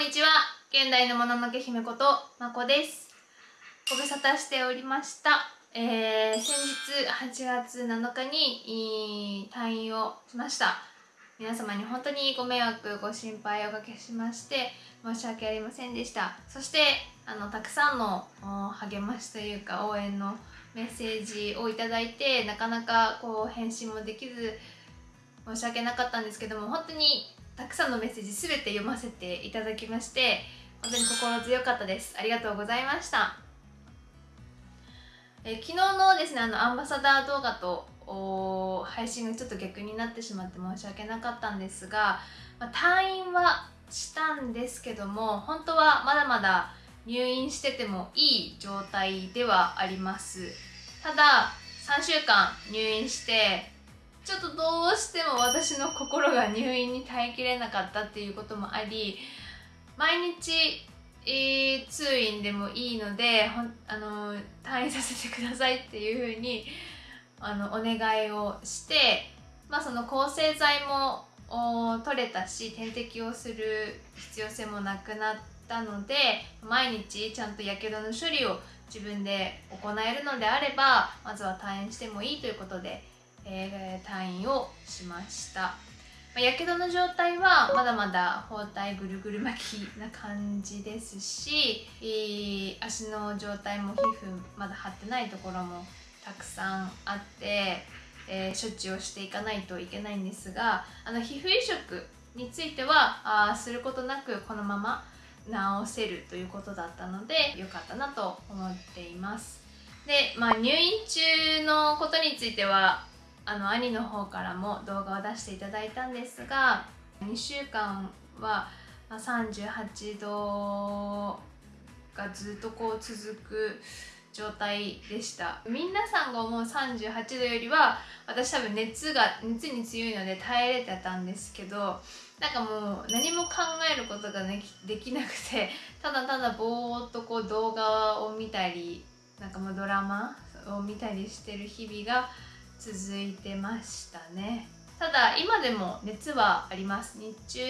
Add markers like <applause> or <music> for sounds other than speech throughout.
んにちは。現代のもののけ姫ことまこです。ご無沙汰しておりました。えー、先日8月7日に退院をしました。皆様に本当にご迷惑ご心配おかけしまして申し訳ありませんでした。そしてあのたくさんの励ましというか応援のメッセージをいただいてなかなかこう返信もできず申し訳なかったんですけども本当にたくさんのメッセージ全て読ませていただきまして本当に心強かったです。ありがとうございました。え昨日のですねあのアンバサダー動画と配信がちょっと逆になってしまって申し訳なかったんですが、まあ、退院はしたんですけども本当はまだまだ入院しててもいい状態ではあります。ただ3週間入院してちょっとどうしても私の心が入院に耐えきれなかったっていうこともあり毎日、えー、通院でもいいのでほんあの退院させてくださいっていうふうにあのお願いをして、まあ、その抗生剤も取れたし点滴をする必要性もなくなったので毎日ちゃんとやけどの処理を自分で行えるのであればまずは退院してもいいということでえー、退院をしました。やけどの状態はまだまだ包帯ぐるぐる巻きな感じですし、えー、足の状態も皮膚まだ張ってないところもたくさんあって、えー、処置をしていかないといけないんですがあの皮膚移植についてはあすることなくこのまま治せるということだったので良かったなと思っています。で、まあ、入院中のことについてはあの兄の方からも動画を出していただいたんですが2週間は38度がずっとこう続く状態でした。皆さんが思う38度よりは私多分熱が熱に強いので耐えれてたんですけどなんかもう何も考えることができなくてただただぼーっとこう動画を見たりなんかもうドラマを見たりしてる日々が続いてましたね。ただ今でも熱はあります。日中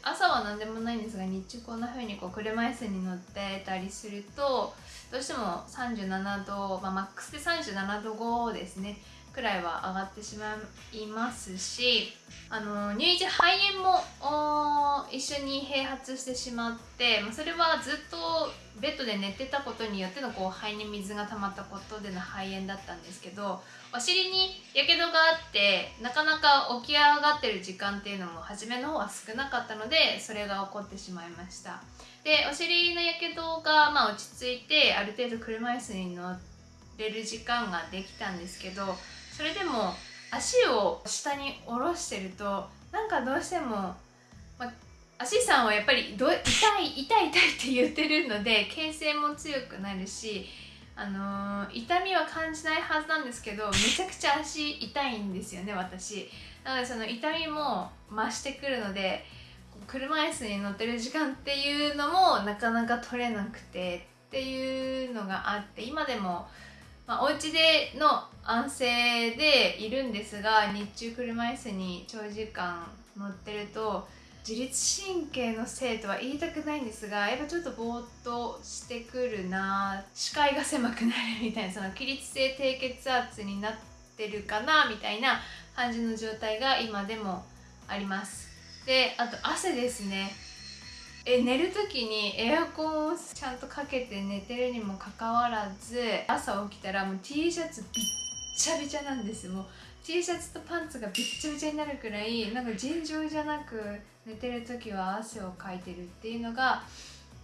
朝は何でもないんですが日中こんな風にこう車椅子に乗ってたりするとどうしても37度、まあ、マックスで37度5ですね。くらいは上がってしまいますしあの入院時肺炎も一緒に併発してしまってそれはずっとベッドで寝てたことによってのこう肺に水が溜まったことでの肺炎だったんですけどお尻にやけどがあってなかなか起き上がってる時間っていうのも初めの方は少なかったのでそれが起こってしまいました。でお尻のやけどがまあ落ち着いてある程度車椅子に乗れる時間ができたんですけどそれでも足を下に下ろしてるとなんかどうしても、まあ、足さんはやっぱりど痛い痛い痛いって言ってるので形勢も強くなるしあのー、痛みは感じないはずなんですけどめちゃくちゃ足痛いんですよね私。なのでその痛みも増してくるので車椅子に乗ってる時間っていうのもなかなか取れなくてっていうのがあって今でもまあ、お家での安静でいるんですが日中車椅子に長時間乗ってると自律神経のせいとは言いたくないんですがやっぱちょっとぼーっとしてくるな視界が狭くなるみたいなその起立性低血圧になってるかなみたいな感じの状態が今でもあります。であと汗ですね。え寝る時にエアコンをちゃんとかけて寝てるにもかかわらず朝起きたらもう T シャツびっちゃびちゃなんです。もう T シャツとパンツがびっちゃびちゃになるくらいなんか尋常じゃなく寝てる時は汗をかいてるっていうのが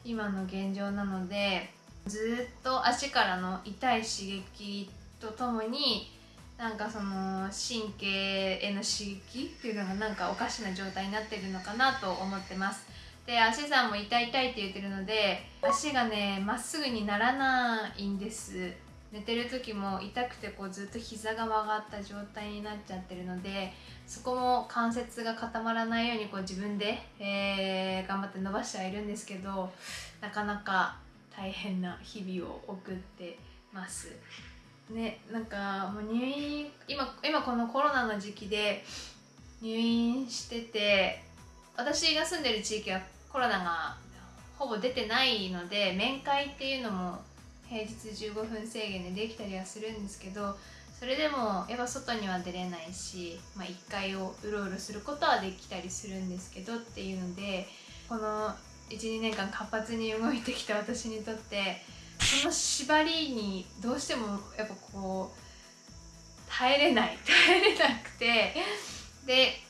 今の現状なのでずっと足からの痛い刺激とともになんかその神経への刺激っていうのがなんかおかしな状態になってるのかなと思ってます。で足さんも痛い痛いって言ってるので足がねまっすぐにならないんです。寝てる時も痛くてこうずっと膝が曲がった状態になっちゃってるのでそこも関節が固まらないようにこう自分で、えー、頑張って伸ばしてはいるんですけどなかなか大変な日々を送ってます。ねなんかもう入院今今このコロナの時期で入院してて私が住んでる地域はコロナがほぼ出てないので面会っていうのも平日15分制限でできたりはするんですけどそれでもやっぱ外には出れないし、まあ、1階をうろうろすることはできたりするんですけどっていうのでこの12年間活発に動いてきた <laughs> 私にとってその縛りにどうしてもやっぱこう耐えれない耐えれなくてで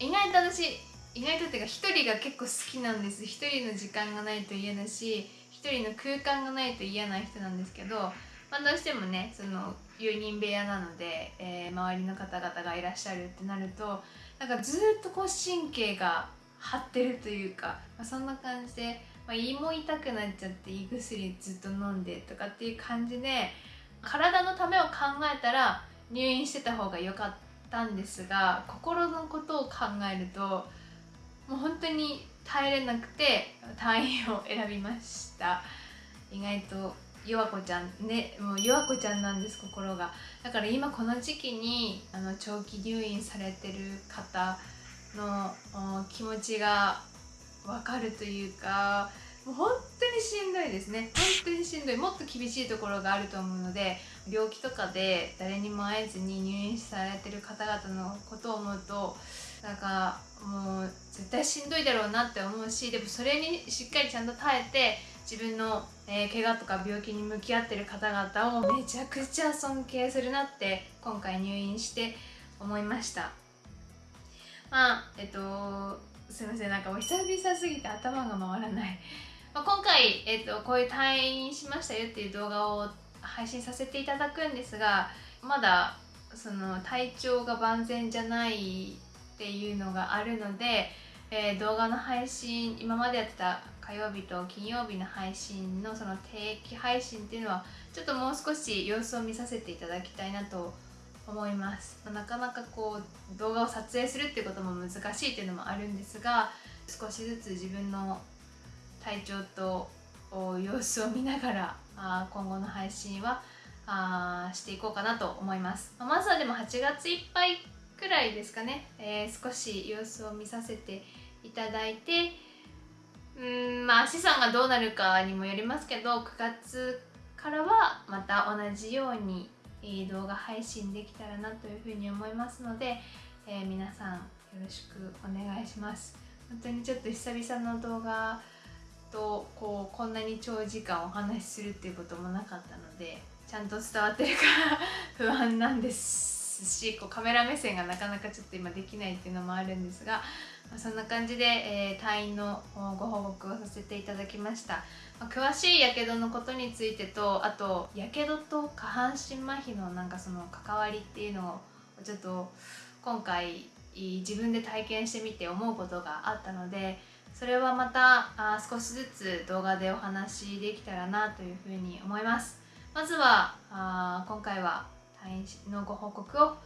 意外と私意外とっていうか一人が結構好きなんです。一人の時間がないと嫌だし一人の空間がないと嫌な人なんですけど、まあ、どうしてもねその4人部屋なので、えー、周りの方々がいらっしゃるってなるとなんかずっとこう神経が張ってるというか、まあ、そんな感じで、まあ、胃も痛くなっちゃって胃薬ずっと飲んでとかっていう感じで体のためを考えたら入院してた方が良かったんですが心のことを考えるともう本当に耐えれなくて退院を選びました。意外と弱子ちゃんねもう弱子ちゃんなんです心が。だから今この時期にあの長期入院されてる方の気持ちが分かるというかもう本当にしんどいですね。本当にしんどい。もっと厳しいところがあると思うので病気とかで誰にも会えずに入院されてる方々のことを思うとなんかもう絶対しんどいだろうなって思うしでもそれにしっかりちゃんと耐えて自分の、えー、怪我とか病気に向き合ってる方々をめちゃくちゃ尊敬するなって今回入院して思いました。まあえっとすいません。なんかお久々すぎて頭が回らない。まあ、今回、えーと、こういう退院しましたよっていう動画を配信させていただくんですがまだその体調が万全じゃないっていうのがあるので、えー、動画の配信今までやってた火曜日と金曜日の配信のその定期配信っていうのはちょっともう少し様子を見させていただきたいなと思います、ま、なかなかこう動画を撮影するっていうことも難しいっていうのもあるんですが少しずつ自分の体調と様子を見ながらあ今後の配信はあしていこうかなと思います、ままずはでも8月いっぱいくらいですかね、えー、少し様子を見させていただいてうんまあ資産がどうなるかにもよりますけど9月からはまた同じように、動画配信できたらなというふうに思いますので、えー、皆さんよろしくお願いします。本当にちょっと久々の動画とこうこんなに長時間お話しするっていうこともなかったのでちゃんと伝わってるか <laughs> 不安なんです。しこうカメラ目線がなかなかちょっと今できないっていうのもあるんですが、まあ、そんな感じで、えー、退院のご報告をさせていただきました、まあ、詳しいやけどのことについてとあとやけどと下半身麻痺のなんかその関わりっていうのをちょっと今回自分で体験してみて思うことがあったのでそれはまたあ少しずつ動画でお話できたらなというふうに思います。まずはあ今回はのご報告を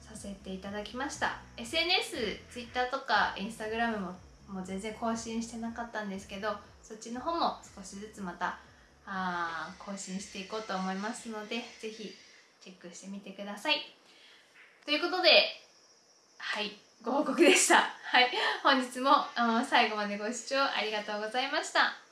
させていただきました SNS、Twitter とか Instagram ももう全然更新してなかったんですけどそっちの方も少しずつまたあ更新していこうと思いますので是非チェックしてみてくださいということではいご報告でした。はい。本日も最後までご視聴ありがとうございました。